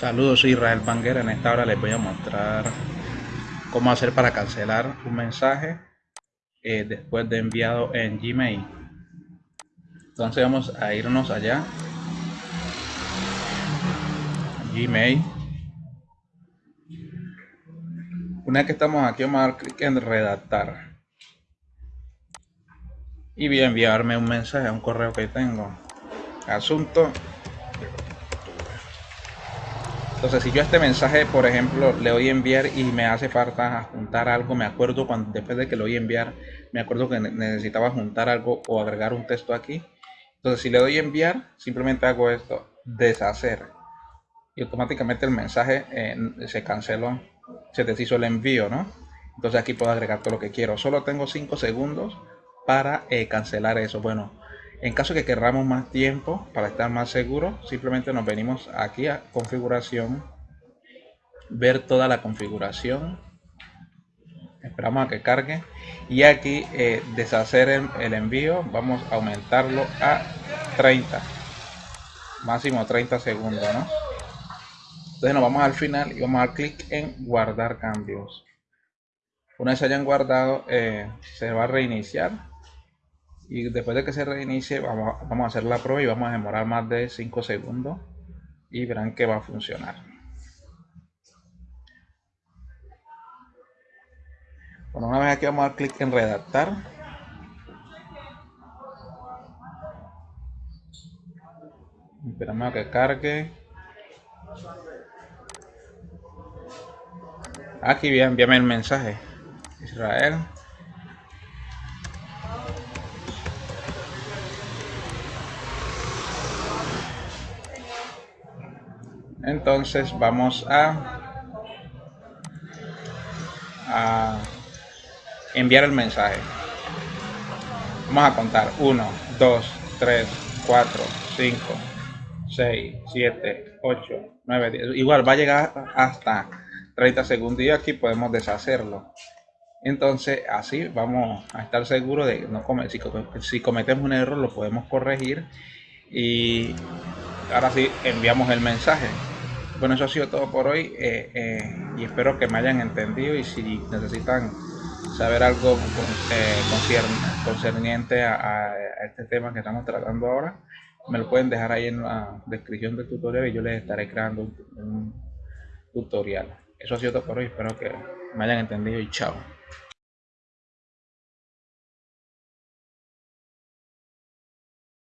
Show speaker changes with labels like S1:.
S1: Saludos, soy Israel Banguera. En esta hora les voy a mostrar cómo hacer para cancelar un mensaje eh, después de enviado en Gmail. Entonces vamos a irnos allá. Gmail. Una vez que estamos aquí vamos a dar clic en redactar. Y voy a enviarme un mensaje a un correo que tengo. Asunto entonces, si yo este mensaje, por ejemplo, le doy enviar y me hace falta juntar algo, me acuerdo cuando después de que lo voy a enviar, me acuerdo que necesitaba juntar algo o agregar un texto aquí. Entonces, si le doy enviar, simplemente hago esto, deshacer. Y automáticamente el mensaje eh, se canceló, se deshizo el envío, ¿no? Entonces aquí puedo agregar todo lo que quiero. Solo tengo 5 segundos para eh, cancelar eso. Bueno, en caso que querramos más tiempo para estar más seguros, simplemente nos venimos aquí a configuración, ver toda la configuración, esperamos a que cargue y aquí eh, deshacer el, envío, vamos a aumentarlo a 30, máximo 30 segundos, ¿no? Entonces nos vamos al final y vamos a dar clic en guardar cambios. Una vez hayan guardado, eh, se va a reiniciar y después de que se reinicie vamos, a hacer la prueba y vamos a demorar más de 5 segundos y verán que va a funcionar. Bueno una vez aquí vamos a dar clic en redactar. Esperamos a que cargue. Aquí bien envíame el mensaje. Israel entonces vamos a, enviar el mensaje. Vamos a contar. 1 2 3 4 5 6 7 8 9 10 igual va a llegar hasta 30 segundos y aquí podemos deshacerlo. Entonces así vamos a estar seguros de no comer. Si, si cometemos un error lo podemos corregir. Y ahora sí enviamos el mensaje bueno, eso ha sido todo por hoy eh, eh, y espero que me hayan entendido y si necesitan saber algo eh, concerniente a, este tema que estamos tratando ahora, me lo pueden dejar ahí en la descripción del tutorial y yo les estaré creando un tutorial. Eso ha sido todo por hoy, espero que me hayan entendido y chao.